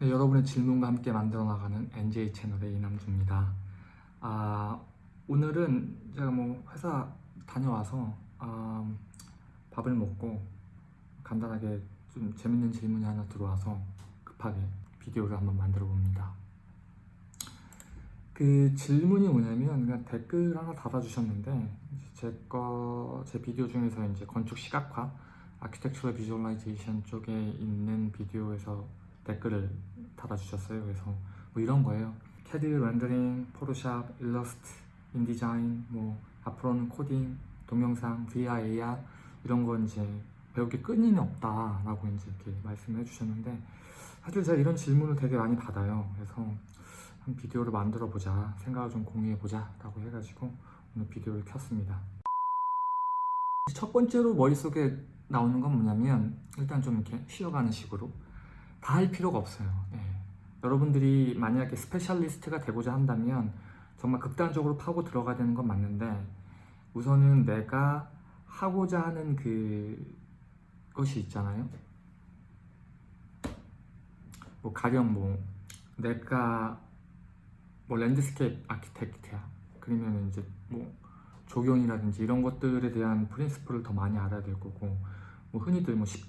네, 여러분의 질문과 함께 만들어 나가는 NJ 채널의 이남주입니다. 아, 오늘은 제가 뭐 회사 다녀와서 아, 밥을 먹고 간단하게 좀 재밌는 질문이 하나 들어와서 급하게 비디오를 한번 만들어 봅니다. 그 질문이 뭐냐면 그냥 댓글 하나 달아주셨는데 제거제 비디오 중에서 이제 건축 시각화, architectural visualization 쪽에 있는 비디오에서 댓글을 달아주셨어요. 그래서 뭐 이런 거예요. 캐드, 렌더링, Photoshop, 일러스트, InDesign, 뭐 앞으로는 코딩, 동영상, VR, AR 이런 거 이제 배울 게 끊임이 없다라고 이제 이렇게 말씀해 주셨는데 사실 제가 이런 질문을 되게 많이 받아요. 그래서 한 비디오를 만들어 보자 생각을 좀 공유해 보자라고 해가지고 오늘 비디오를 켰습니다. 첫 번째로 머릿속에 나오는 건 뭐냐면 일단 좀 이렇게 쉬어가는 식으로 다 할 필요가 없어요. 예. 여러분들이 만약에 specialist가 되고자 한다면 정말 극단적으로 파고 들어가야 되는 건 맞는데 우선은 내가 하고자 하는 그 것이 있잖아요. 뭐 가령 뭐 내가 뭐 landscape architect야. 그러면 이제 뭐 조경이라든지 이런 것들에 대한 principle을 더 많이 알아야 될 거고 뭐 흔히들 뭐, 시-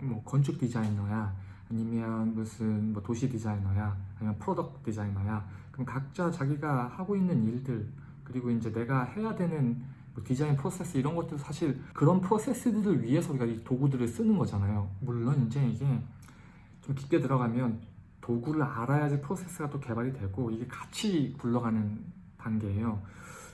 뭐 건축 디자이너야 아니면 무슨 뭐 도시 디자이너야 아니면 product designer야. 그럼 각자 자기가 하고 있는 일들 그리고 이제 내가 해야 되는 뭐 디자인 프로세스 이런 것들 사실 그런 프로세스들을 위해서 우리가 이 도구들을 쓰는 거잖아요. 물론 이제 이게 좀 깊게 들어가면 도구를 알아야지 프로세스가 또 개발이 되고 이게 같이 굴러가는 단계예요.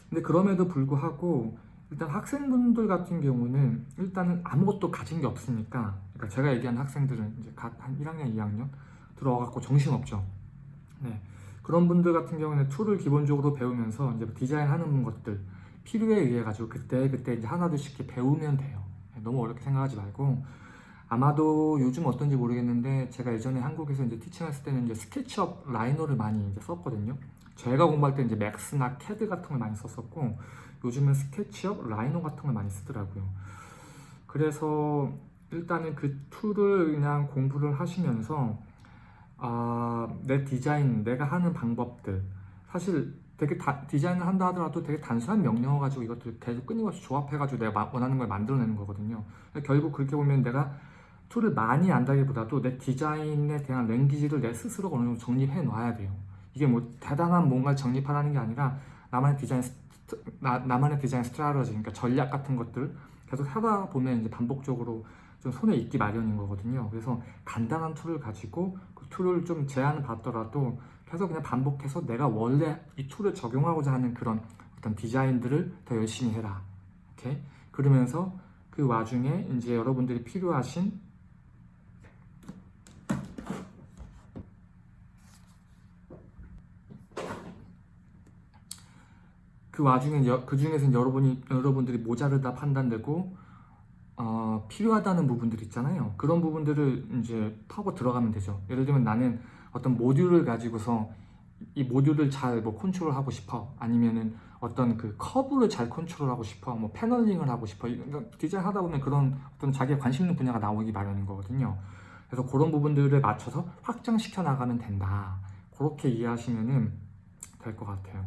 근데 그럼에도 불구하고 일단 학생분들 같은 경우는 일단은 아무것도 가진 게 없으니까 그러니까 제가 얘기한 학생들은 이제 갓 한 1학년, 2학년 들어와갖고 정신없죠. 네. 그런 분들 같은 경우는 tool을 기본적으로 배우면서 이제 디자인하는 것들 필요에 의해 가지고 그때 그때 이제 하나둘씩 배우면 돼요. 네, 너무 어렵게 생각하지 말고 아마도 요즘 어떤지 모르겠는데 제가 예전에 한국에서 이제 teaching했을 때는 이제 SketchUp Rhino를 많이 이제 썼거든요. 제가 공부할 때 이제 Max나 캐드 같은 걸 많이 썼었고 요즘은 SketchUp Rhino 같은 걸 많이 쓰더라고요. 그래서 일단은 그 tool을 그냥 공부를 하시면서 아, 내 디자인, 내가 하는 방법들 사실 되게 다, 디자인을 한다 하더라도 되게 단순한 명령어 가지고 이것들 계속 끊임없이 조합해가지고 내가 마- 원하는 걸 만들어내는 거거든요. 결국 그렇게 보면 내가 tool을 많이 안다기보다도 내 디자인에 대한 language를 내 스스로 어느 정도 정립해 놔야 돼요. 이게 뭐 대단한 뭔가를 정립하라는 게 아니라 나만의 디자인 나, 나만의 디자인 strategy 그러니까 전략 같은 것들 계속 하다 보면 이제 반복적으로 좀 손에 익기 마련인 거거든요. 그래서 간단한 tool을 가지고 그 tool을 좀 제한을 받더라도 계속 그냥 반복해서 내가 원래 이 tool을 적용하고자 하는 그런 어떤 디자인들을 더 열심히 해라. 오케이? 그러면서 그 와중에 이제 여러분들이 필요하신 그 와중에 여- 그 중에서 여러분이 여러분들이 모자르다 판단되고 어, 필요하다는 부분들 있잖아요. 그런 부분들을 이제 파고 들어가면 되죠. 예를 들면 나는 어떤 모듈을 가지고서 이 모듈을 잘 뭐 컨트롤하고 싶어. 아니면은 어떤 그 커브를 잘 컨트롤하고 싶어. 뭐 paneling을 하고 싶어. 디자인 하다 보면 그런 어떤 자기가 관심 있는 분야가 나오기 마련인 거거든요. 그래서 그런 부분들을 맞춰서 확장시켜 나가면 된다. 그렇게 이해하시면은 될 것 같아요.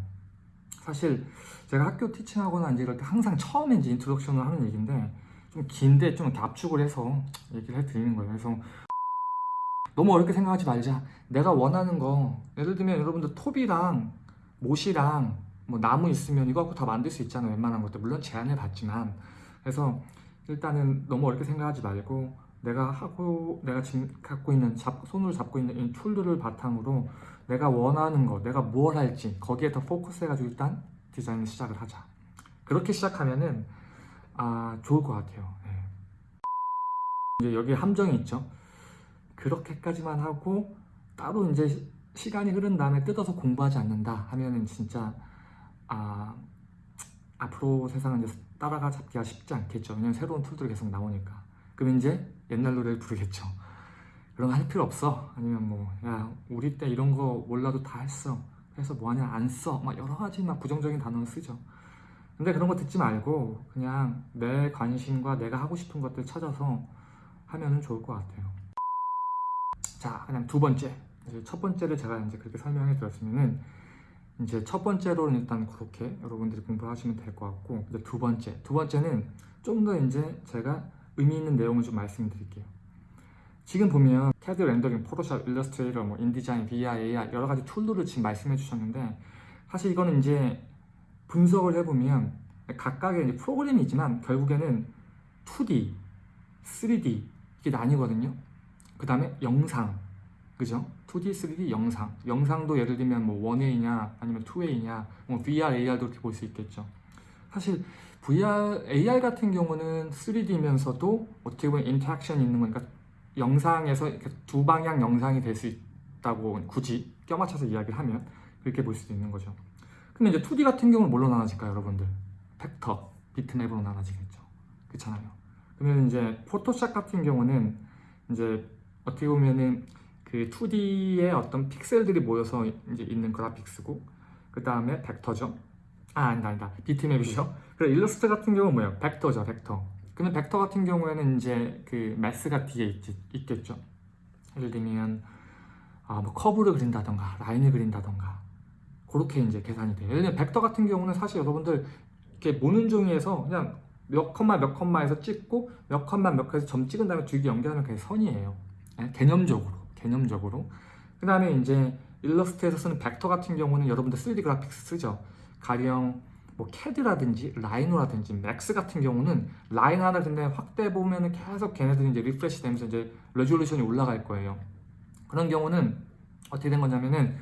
사실 제가 학교 teaching하거나 이제 이럴 때 항상 처음에 이제 introduction을 하는 얘기인데 좀 긴데 좀 압축을 해서 얘기를 해드리는 거예요. 그래서 너무 어렵게 생각하지 말자. 내가 원하는 거 예를 들면 여러분들 톱이랑 못이랑 뭐 나무 있으면 이거 갖고 다 만들 수 있잖아요. 웬만한 것들 물론 제한을 받지만 그래서 일단은 너무 어렵게 생각하지 말고 내가 하고 내가 지금 갖고 있는 잡, 손으로 잡고 있는 이 툴들을 바탕으로 내가 원하는 거, 내가 뭘 할지 거기에 더 포커스해가지고 일단 디자인을 시작을 하자. 그렇게 시작하면은 아 좋을 것 같아요. 예. 이제 여기 함정이 있죠. 그렇게까지만 하고 따로 이제 시- 시간이 흐른 다음에 뜯어서 공부하지 않는다 하면은 진짜 아 앞으로 세상은 이제 따라가 잡기가 쉽지 않겠죠. 왜냐면 새로운 툴들이 계속 나오니까. 그럼 이제 옛날 노래를 부르겠죠. 그런 거 할 필요 없어. 아니면 뭐, 야, 우리 때 이런 거 몰라도 다 했어. 그래서 뭐하냐, 안 써. 막 여러 가지 막 부정적인 단어를 쓰죠. 근데 그런 거 듣지 말고 그냥 내 관심과 내가 하고 싶은 것들 찾아서 하면 은 좋을 것 같아요. 자, 그냥 두 번째. 이제 첫 번째를 제가 이제 그렇게 설명해 드렸으면은 이제 첫 번째로는 일단 그렇게 여러분들이 공부를 하시면 될 것 같고 이제 두 번째 두 번째는 좀 더 이제 제가 의미 있는 내용을 좀 말씀드릴게요. 지금 보면 CAD 렌더링, 포토샵, 일러스트레이터, 뭐 인디자인, VR, AR 여러 가지 툴들을 지금 말씀해 주셨는데 사실 이거는 이제 분석을 해보면 각각의 이제 프로그램이지만 결국에는 2D, 3D 이게 나뉘거든요. 그 다음에 영상, 그죠? 2D, 3D 영상. 영상도 예를 들면 뭐 1A냐 아니면 2A냐, 뭐 VR, AR도 이렇게 볼 수 있겠죠. 사실 VR, AR 같은 경우는 3D면서도 어떻게 보면 인터랙션이 있는 거니까 영상에서 두 방향 영상이 될 수 있다고 굳이 껴맞춰서 이야기를 하면 그렇게 볼 수도 있는 거죠. 근데 이제 2D 같은 경우는 뭘로 나눠질까요, 여러분들? 벡터, 비트맵으로 나눠지겠죠. 그렇잖아요. 그러면 이제 포토샵 같은 경우는 이제 어떻게 보면은 그 2D의 어떤 픽셀들이 모여서 이제 있는 그래픽스고 그 다음에 벡터죠. 아 아니다 아니다 비트맵이죠. 그리고 일러스트 같은 경우는 뭐예요? 벡터죠, 벡터. 그러면 벡터 같은 경우에는 이제 그 매스가 뒤에 있, 있겠죠. 예를 들면 아, 뭐 커브를 그린다던가 라인을 그린다던가 그렇게 이제 계산이 돼요. 예를 들면 벡터 같은 경우는 사실 여러분들 이렇게 모눈종이에서 그냥 몇 컴마 몇 컴마에서 찍고 몇 컴마 몇 컴마에서 점 찍은 다음에 줄기 연결하면 그게 선이에요. 예? 개념적으로 개념적으로. 그 다음에 이제 일러스트에서 쓰는 벡터 같은 경우는 여러분들 3D graphics 쓰죠. 가령 뭐 캐드라든지 Rhino라든지 Max 같은 경우는 라인 하나 근데 확대 보면은 계속 걔네들이 이제 refresh 되면서 이제 resolution이 올라갈 거예요. 그런 경우는 어떻게 된 거냐면은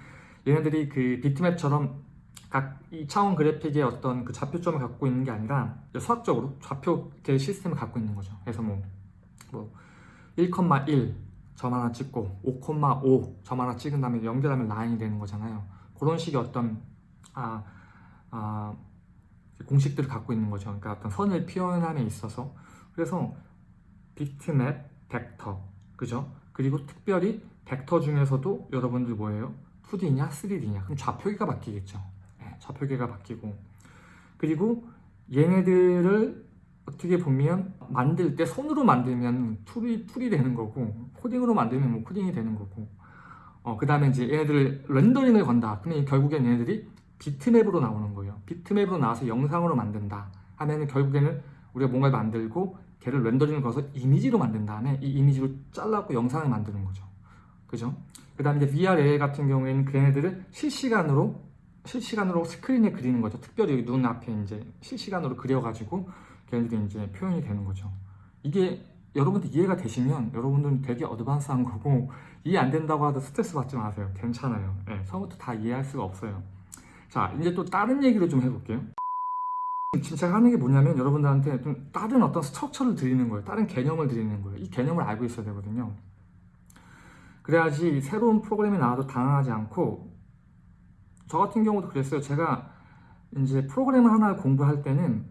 얘네들이 그 비트맵처럼 각 2차원 그래픽의 어떤 그 좌표점을 갖고 있는 게 아니라 수학적으로 좌표 계 시스템을 갖고 있는 거죠. 그래서 뭐, 뭐 1,1 점 하나 찍고 5,5 점 하나 찍은 다음에 연결하면 라인이 되는 거잖아요. 그런 식의 어떤 아, 아 공식들을 갖고 있는 거죠. 그러니까 어떤 선을 표현함에 있어서 그래서 비트맵, 벡터, 그죠? 그리고 특별히 벡터 중에서도 여러분들 뭐예요? 2D냐, 3D냐? 그럼 좌표계가 바뀌겠죠. 네, 좌표계가 바뀌고 그리고 얘네들을 어떻게 보면 만들 때 손으로 만들면 툴이 툴이 되는 거고 코딩으로 만들면 뭐 코딩이 되는 거고 어, 그 다음에 이제 얘네들을 렌더링을 건다. 그러면 결국엔 얘네들이 비트맵으로 나오는 거예요. 비트맵으로 나와서 영상으로 만든다 하면은 결국에는 우리가 뭔가를 만들고 걔를 렌더링을 걸어서 이미지로 만든 다음에 이 이미지로 잘라고 영상을 만드는 거죠. 그죠? 그 다음에 이제 VR AR 같은 경우에는 걔네들을 실시간으로 실시간으로 스크린에 그리는 거죠. 특별히 여기 눈 앞에 이제 실시간으로 그려가지고 걔네들이 이제 표현이 되는 거죠. 이게 여러분들 이해가 되시면 여러분들은 되게 어드밴스한 거고 이해 안 된다고 하도 스트레스 받지 마세요. 괜찮아요. 네, 처음부터 다 이해할 수가 없어요. 자 이제 또 다른 얘기를 좀 해볼게요. 지금 제가 하는 게 뭐냐면 여러분들한테 좀 다른 어떤 스트럭처를 드리는 거예요. 다른 개념을 드리는 거예요. 이 개념을 알고 있어야 되거든요. 그래야지 새로운 프로그램이 나와도 당황하지 않고 저 같은 경우도 그랬어요. 제가 이제 프로그램을 하나 공부할 때는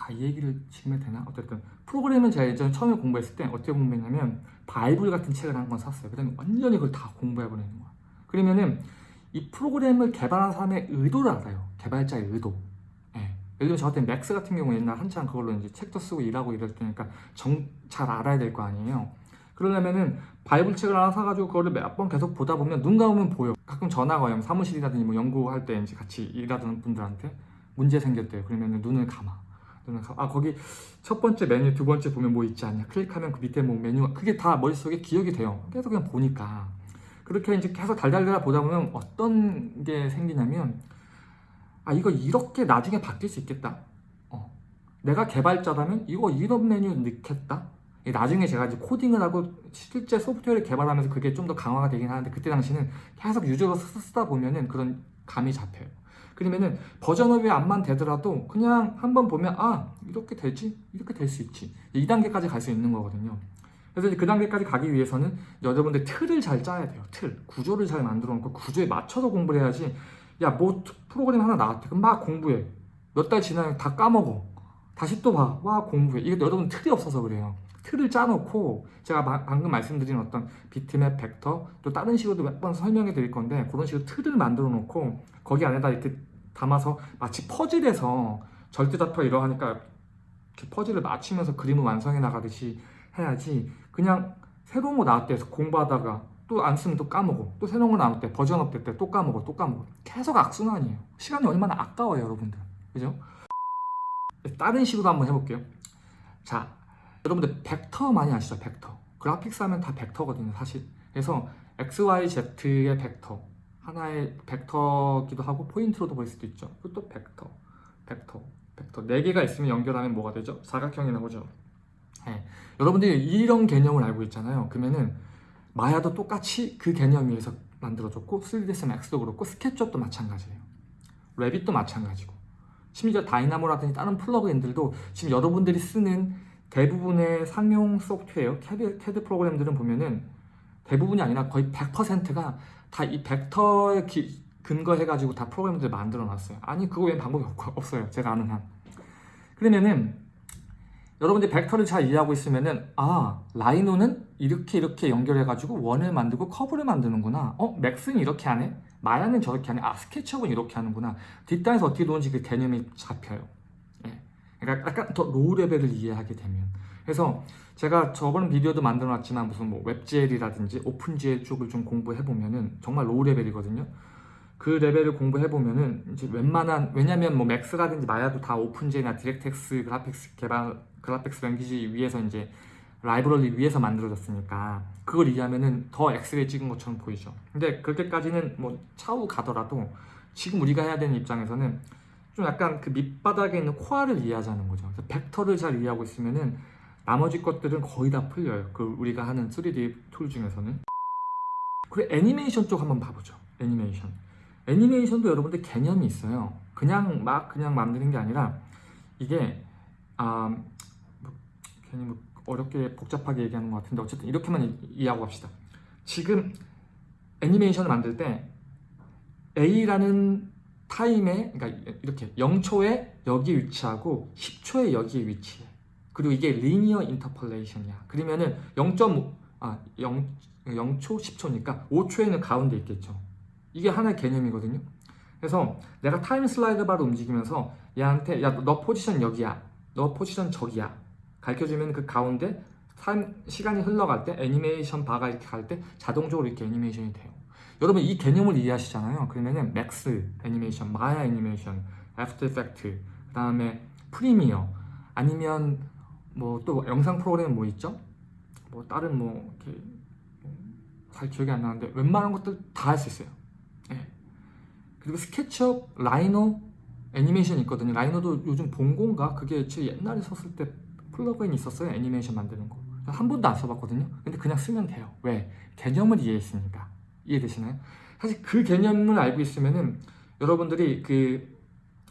아 이 얘기를 지금 해도 되나? 어쨌든 프로그램은 제가 예전에 처음에 공부했을 때 어떻게 공부했냐면 바이블 같은 책을 한 권 샀어요. 그 다음에 완전히 그걸 다 공부해버리는 거야. 그러면은 이 프로그램을 개발한 사람의 의도를 알아요. 개발자의 의도. 예. 예를 들면 저 같은 Max 같은 경우 옛날 한창 그걸로 이제 책도 쓰고 일하고 이럴 때니까 정, 잘 알아야 될 거 아니에요. 그러려면은 바이블 책을 하나 사가지고 그거를 몇 번 계속 보다 보면 눈 감으면 보여. 가끔 전화가 와요. 사무실이라든지 뭐 연구할 때 이제 같이 일하던 분들한테 문제 생겼대요. 그러면 눈을 감아. 눈을 감아. 아 거기 첫 번째 메뉴, 두 번째 보면 뭐 있지 않냐. 클릭하면 그 밑에 뭐 메뉴가 그게 다 머릿속에 기억이 돼요. 계속 그냥 보니까. 그렇게 이제 계속 달달달 보다 보면 어떤 게 생기냐면 아 이거 이렇게 나중에 바뀔 수 있겠다. 어. 내가 개발자라면 이거 이런 메뉴 넣겠다. 나중에 제가 이제 코딩을 하고 실제 소프트웨어를 개발하면서 그게 좀 더 강화가 되긴 하는데 그때 당시는 계속 유저로 쓰다 보면은 그런 감이 잡혀요. 그러면은 버전업이 암만 되더라도 그냥 한번 보면 아 이렇게 되지? 이렇게 될 수 있지. 2단계까지 갈 수 있는 거거든요 그래서 그 단계까지 가기 위해서는 여러분들 틀을 잘 짜야 돼요. 틀. 구조를 잘 만들어 놓고 구조에 맞춰서 공부를 해야지 야 뭐 프로그램 하나 나왔대. 그럼 막 공부해. 몇 달 지나면 다 까먹어. 다시 또 봐. 와 공부해. 이게 여러분 틀이 없어서 그래요. 틀을 짜놓고 제가 마, 방금 말씀드린 어떤 비트맵, 벡터 또 다른 식으로도 몇 번 설명해 드릴 건데 그런 식으로 틀을 만들어 놓고 거기 안에다 이렇게 담아서 마치 퍼즐에서 절대좌표 이러하니까 퍼즐을 맞추면서 그림을 완성해 나가듯이 해야지 그냥 새로운 거 나왔대 해서 공부하다가 또또안 쓰면 또 까먹어. 또 새로운 거 나올 때 버전 업데이트 때또 까먹어 또 까먹어. 계속 악순환이에요. 시간이 얼마나 아까워요 여러분들. 그죠? 다른 식으로 한번 해볼게요. 자 여러분들 벡터 많이 아시죠? 벡터. graphics 하면 다 벡터거든요 사실. 그래서 XYZ의 벡터. 하나의 벡터기도 하고 포인트로도 볼 수도 있죠. 그것도 벡터. 벡터. 벡터. 4개가 있으면 연결하면 뭐가 되죠? 사각형이 나오죠 네. 여러분들이 이런 개념을 알고 있잖아요. 그러면은 Maya도 똑같이 그 개념 위에서 만들어졌고 3ds max도 그렇고 SketchUp도 마찬가지예요. Revit도 마찬가지고. 심지어 Dynamo라든지 다른 플러그인들도 지금 여러분들이 쓰는 대부분의 상용 소프트웨어 캐드, 캐드 프로그램들은 보면은 대부분이 아니라 거의 100%가 다 이 벡터에 기- 근거해가지고 다 프로그램들 만들어 놨어요. 아니 그거 외엔 방법이 없, 없어요. 제가 아는 한. 그러면은 여러분들이 벡터를 잘 이해하고 있으면은 아 Rhino는 이렇게 이렇게 연결해가지고 원을 만들고 커브를 만드는구나. 어 Max는 이렇게 하네. Maya는 저렇게 하네. 아 SketchUp은 이렇게 하는구나. 뒷단에서 어떻게 노는지 그 개념이 잡혀요. 예. 그러니까 약간 더 low level을 이해하게 되면. 그래서 제가 저번 비디오도 만들어 놨지만 무슨 뭐 WebGL이라든지 OpenGL 쪽을 좀 공부해 보면은 정말 low level이거든요 그 레벨을 공부해 보면은 이제 웬만한 왜냐면 뭐 맥스라든지 마야도 다 오픈GL이나 디렉텍스 그래픽스 개발 그래픽스 랭귀지 위에서 이제 라이브러리 위에서 만들어졌으니까 그걸 이해하면은 더 엑스레이 찍은 것처럼 보이죠. 근데 그렇게까지는 뭐 차후 가더라도 지금 우리가 해야 되는 입장에서는 좀 약간 그 밑바닥에 있는 core를 이해하자는 거죠. 그래서 벡터를 잘 이해하고 있으면은 나머지 것들은 거의 다 풀려요. 그 우리가 하는 3D 툴 중에서는. 그리고 애니메이션 쪽 한번 봐보죠. 애니메이션 애니메이션도 여러분들 개념이 있어요. 그냥 막 그냥 만드는 게 아니라 이게 아 뭐, 괜히 뭐 어렵게 복잡하게 얘기하는 것 같은데 어쨌든 이렇게만 이- 이해하고 갑시다. 지금 애니메이션을 만들 때 A라는 타임에 그러니까 이렇게 0초에 여기 위치하고 10초에 여기에 위치해. 그리고 이게 리니어 인터폴레이션이야. 그러면은 0.5 아, 0, 0초 10초니까 5초에는 가운데 있겠죠 이게 하나의 개념이거든요. 그래서 내가 time slide 바로 움직이면서 얘한테 야 너 포지션 여기야. 너 포지션 저기야. 가르쳐주면 그 가운데 타임, 시간이 흘러갈 때 애니메이션 바가 이렇게 갈 때 자동적으로 이렇게 애니메이션이 돼요. 여러분 이 개념을 이해하시잖아요. 그러면은 Max 애니메이션, 마야 애니메이션, After Effects 그 다음에 Premiere 아니면 뭐 또 영상 프로그램 뭐 있죠? 뭐 다른 뭐 이렇게 뭐잘 기억이 안 나는데 웬만한 것들 다 할 수 있어요. 예. 그리고 SketchUp, Rhino 애니메이션 있거든요. Rhino도 요즘 Bongo인가? 그게 제 옛날에 썼을 때 플러그인 있었어요 애니메이션 만드는 거. 한 번도 안 써봤거든요. 근데 그냥 쓰면 돼요. 왜? 개념을 이해했으니까. 이해되시나요? 사실 그 개념을 알고 있으면은 여러분들이 그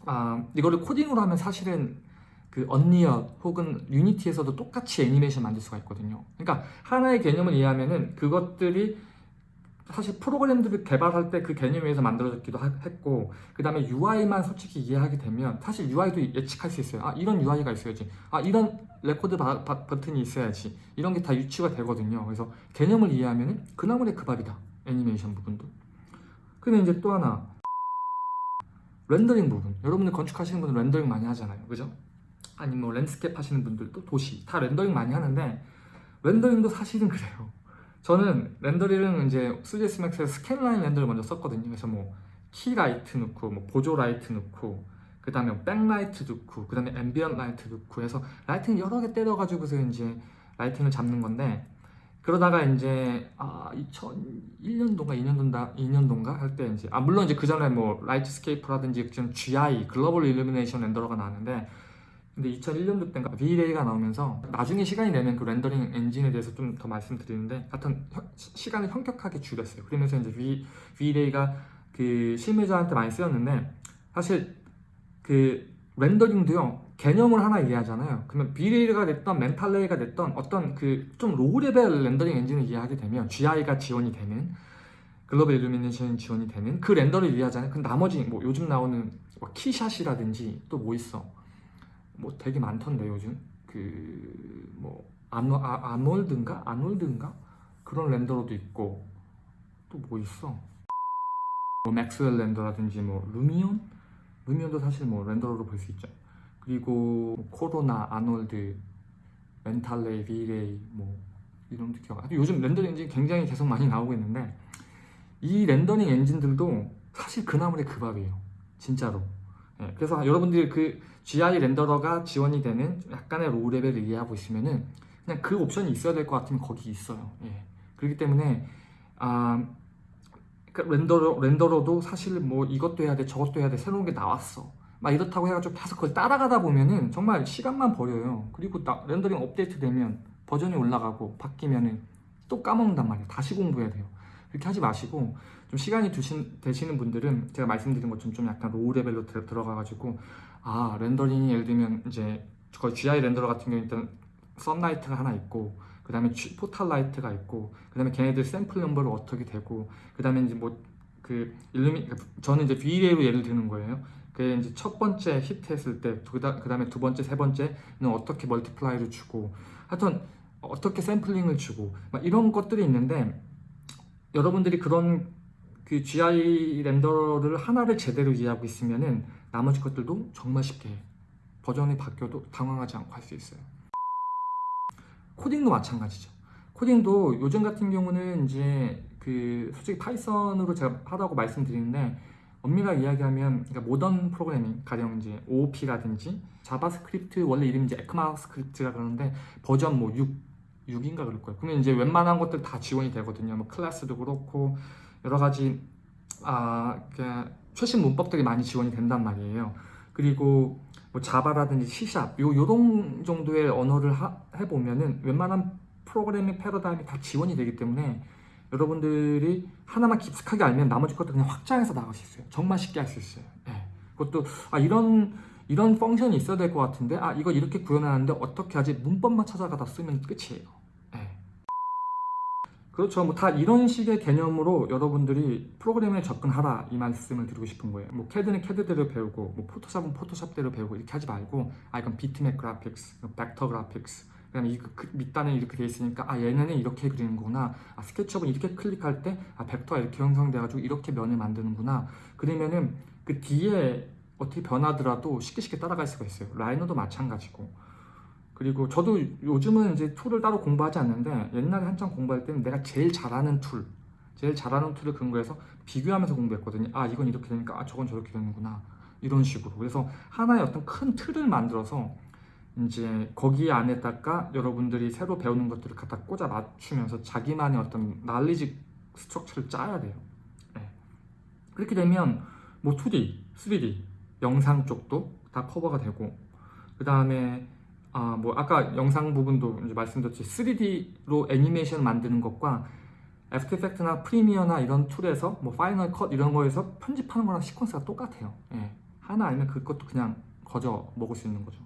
아, 이거를 코딩으로 하면 사실은 그 Unreal 혹은 Unity에서도 똑같이 애니메이션 만들 수가 있거든요. 그러니까 하나의 개념을 이해하면은 그것들이 사실 프로그램들을 개발할 때 그 개념 위에서 만들어졌기도 하- 했고 그 다음에 UI만 솔직히 이해하게 되면 사실 UI도 예측할 수 있어요. 아 이런 UI가 있어야지. 아 이런 레코드 바- 바- 버튼이 있어야지. 이런 게 다 유추가 되거든요. 그래서 개념을 이해하면 그나물의 그 밥이다. 애니메이션 부분도. 그러면 이제 또 하나. 렌더링 부분. 여러분들 건축하시는 분들 렌더링 많이 하잖아요. 그죠? 아니면 뭐 landscape 하시는 분들도 도시. 다 렌더링 많이 하는데 렌더링도 사실은 그래요 저는 렌더링은 이제 3ds max에서 scanline render를 먼저 썼거든요. 그래서 뭐 key light 넣고 뭐 보조 light 넣고 그 다음에 back light 넣고 그 다음에 ambient light 넣고 해서 lighting 여러 개 때려가지고서 이제 lighting을 잡는 건데 그러다가 이제 아 2001년도인가 2년도인가 2년도인가 할 때 이제 아 물론 이제 그 전에 뭐 Lightscape라든지 지금 GI global illumination renderer가 나왔는데 근데 2001년도 때인가 V-Ray가 나오면서 나중에 시간이 되면 그 렌더링 엔진에 대해서 좀 더 말씀드리는데 하여튼 시간을 현격하게 줄였어요. 그러면서 이제 V, V-Ray가 그 실무자한테 많이 쓰였는데 사실 그 렌더링도요 개념을 하나 이해하잖아요. 그러면 V-Ray가 됐던 mental ray가 됐던 어떤 그 좀 low level 렌더링 엔진을 이해하게 되면 GI가 지원이 되는 global illumination이 지원이 되는 그 render를 이해하잖아요. 그 나머지 뭐 요즘 나오는 뭐 KeyShot이라든지 또 뭐 있어 뭐 되게 많던데 요즘 그뭐 아노, 아, Arnold인가 Arnold인가 그런 renderer도 있고 또 뭐 있어 뭐 Maxwell Render라든지 뭐 Lumion Lumion도 사실 뭐 renderer로 볼 수 있죠 그리고 뭐 Corona Arnold mental ray V-Ray 뭐 기억 안 나. 요즘 렌더링 엔진 굉장히 계속 많이 나오고 있는데 이 렌더링 엔진들도 사실 그 나물에 그 밥이에요. 진짜로. 예, 그래서 여러분들이 그 GI 렌더러가 지원이 되는 약간의 low level을 이해하고 있으면은 그냥 그 옵션이 있어야 될 것 같으면 거기 있어요. 예. 그렇기 때문에 아 그 renderer renderer도 사실 뭐 이것도 해야 돼 저것도 해야 돼 새로운 게 나왔어. 막 이렇다고 해가지고 계속 그걸 따라가다 보면은 정말 시간만 버려요. 그리고 나- 렌더링 업데이트 되면 버전이 올라가고 바뀌면은 또 까먹는단 말이에요. 다시 공부해야 돼요. 그렇게 하지 마시고 좀 시간이 두신, 되시는 분들은 제가 말씀드린 것처럼 좀 약간 low level로 들, 들어가가지고 아 렌더링이 예를 들면 이제 거의 GI renderer 같은 경우 일단 sunlight가 하나 있고 그 다음에 portal light가 있고 그 다음에 걔네들 샘플 넘버를 어떻게 되고 그 다음에 이제 뭐 그 illumi 저는 이제 V-Ray로 예를 드는 거예요. 그 이제 첫 번째 hit했을 때, 그 다음에 두 번째, 세 번째는 어떻게 multiply를 주고, 하여튼 어떻게 샘플링을 주고, 막 이런 것들이 있는데 여러분들이 그런 그 GI 렌더를 하나를 제대로 이해하고 있으면은 나머지 것들도 정말 쉽게 해. 버전이 바뀌어도 당황하지 않고 할 수 있어요. 코딩도 마찬가지죠. 코딩도 요즘 같은 경우는 이제 그 솔직히 Python으로 제가 하라고 말씀드리는데 엄밀하게 이야기하면 그러니까 모던 프로그래밍 가령 이제 OOP라든지 JavaScript 원래 이름이 이제 ECMAScript라 그러는데 버전 뭐 6, 6인가 그럴 거예요. 그러면 이제 웬만한 것들 다 지원이 되거든요. 뭐 클래스도 그렇고 여러 가지 아 그냥 최신 문법들이 많이 지원이 된단 말이에요. 그리고 뭐 자바라든지 C샵 요 요런 정도의 언어를 하- 해보면은 웬만한 프로그래밍 패러다임이 다 지원이 되기 때문에 여러분들이 하나만 깊숙하게 알면 나머지 것도 그냥 확장해서 나갈 수 있어요. 정말 쉽게 할 수 있어요. 예. 그것도 아 이런 이런 function이 있어야 될 것 같은데 아 이거 이렇게 구현하는데 어떻게 하지 문법만 찾아다가 쓰면 끝이에요. 예. 그렇죠. 뭐 다 이런 식의 개념으로 여러분들이 프로그램에 접근하라 이 말씀을 드리고 싶은 거예요. 뭐 캐드는 캐드대로 배우고 뭐 포토샵은 포토샵대로 배우고 이렇게 하지 말고 아 이건 비트맵 graphics, 벡터 graphics 그다음에 이 그- 밑단에 이렇게 돼 있으니까 아 얘네는 이렇게 그리는구나. 아 SketchUp은 이렇게 클릭할 때 아 벡터가 이렇게 형성돼가지고 이렇게 면을 만드는구나. 그러면은 그 뒤에 어떻게 변하더라도 쉽게 쉽게 따라갈 수가 있어요. Rhino도 마찬가지고. 그리고 저도 요즘은 이제 툴을 따로 공부하지 않는데 옛날에 한창 공부할 때는 내가 제일 잘하는 툴, 제일 잘하는 툴을 근거해서 비교하면서 공부했거든요. 아 이건 이렇게 되니까 아 저건 저렇게 되는구나 이런 식으로. 그래서 하나의 어떤 큰 틀을 만들어서 이제 거기 안에다가 여러분들이 새로 배우는 것들을 갖다 꽂아 맞추면서 자기만의 어떤 knowledge structure를 짜야 돼요. 네. 그렇게 되면 뭐 2D, 3D, 영상 쪽도 다 커버가 되고 그 다음에 아 뭐 아까 영상 부분도 이제 말씀드렸지 3D로 애니메이션 만드는 것과 After Effects나 Premiere나 이런 툴에서 뭐 Final Cut 이런 거에서 편집하는 거랑 시퀀스가 똑같아요. 예. 하나 알면 그것도 그냥 거저 먹을 수 있는 거죠.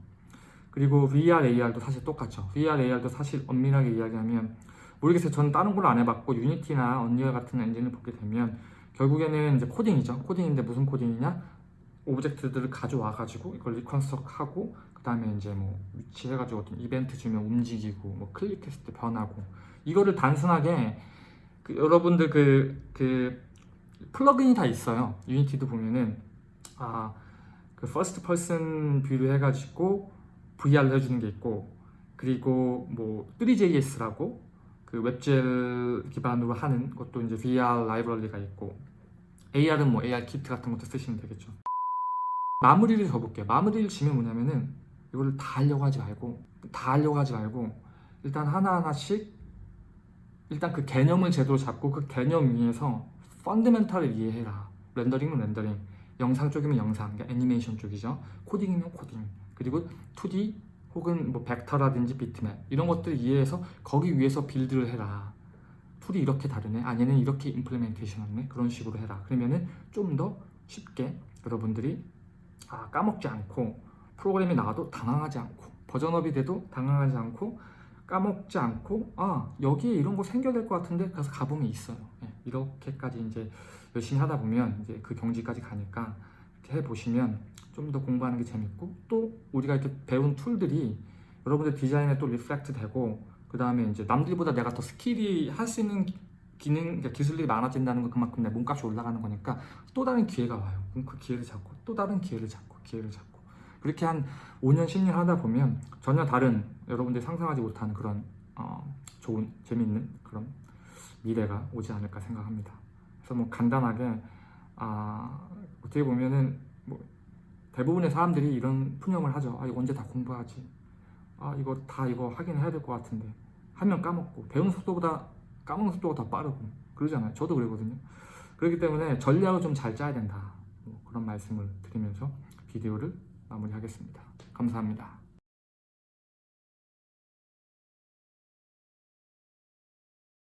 그리고 VR, AR도 사실 똑같죠. VR, AR도 사실 엄밀하게 이야기하면 모르겠어요. 저는 다른 걸로 안 해봤고 Unity나 Unreal 같은 엔진을 보게 되면 결국에는 이제 코딩이죠. 코딩인데 무슨 코딩이냐? object들을 가져와 가지고 이걸 reconstruct하고 그 다음에 이제 뭐 위치해 가지고 어떤 이벤트 주면 움직이고 뭐 클릭했을 때 변하고 이거를 단순하게 그 여러분들 그, 그 플러그인이 다 있어요. Unity도 보면은 아 그 first person view를 해가지고 VR로 해주는 게 있고 그리고 뭐 3JS라고 그 웹젤 기반으로 하는 것도 이제 VR 라이브러리가 있고 AR은 뭐 AR 키트 같은 것도 쓰시면 되겠죠. 마무리를 줘볼게요. 마무리를 지면 뭐냐면은 이거를 다 하려고 하지 말고 다 하려고 하지 말고 일단 하나하나씩 일단 그 개념을 제대로 잡고 그 개념 위에서 펀드멘탈을 이해해라. 렌더링은 렌더링, 영상 쪽이면 영상, 그러니까 애니메이션 쪽이죠. 코딩이면 코딩, 그리고 2D 혹은 뭐 벡터라든지 비트맵 이런 것들을 이해해서 거기 위에서 build를 해라. 툴이 이렇게 다르네. 아 얘는 이렇게 implementation 하네. 그런 식으로 해라. 그러면은 좀 더 쉽게 여러분들이 아 까먹지 않고 프로그램이 나와도 당황하지 않고 버전업이 돼도 당황하지 않고 까먹지 않고 아 여기에 이런 거 생겨야 될 것 같은데 가서 가보면 있어요. 예, 이렇게까지 이제 열심히 하다 보면 이제 그 경지까지 가니까 이렇게 해 보시면 좀 더 공부하는 게 재밌고 또 우리가 이렇게 배운 툴들이 여러분들 디자인에 또 reflect 되고 그 다음에 이제 남들보다 내가 더 스킬이 할 수 있는 기- 기능 그러니까 기술이 많아진다는 건 그만큼 내 몸값이 올라가는 거니까 또 다른 기회가 와요. 그럼 그 기회를 잡고 또 다른 기회를 잡고 기회를 잡고 그렇게 한 5년 10년 하다 보면 전혀 다른 여러분들이 상상하지 못하는 그런 어, 좋은 재밌는 그런 미래가 오지 않을까 생각합니다. 그래서 뭐 간단하게 아, 어떻게 보면은 뭐 대부분의 사람들이 이런 푸념을 하죠. 아 이거 언제 다 공부하지? 아 이거 다 이거 하긴 해야 될 것 같은데 하면 까먹고 배우는 속도보다 까먹는 속도가 더 빠르고 그러잖아요. 저도 그러거든요. 그렇기 때문에 전략을 좀 잘 짜야 된다. 뭐 그런 말씀을 드리면서 비디오를 마무리하겠습니다. 감사합니다.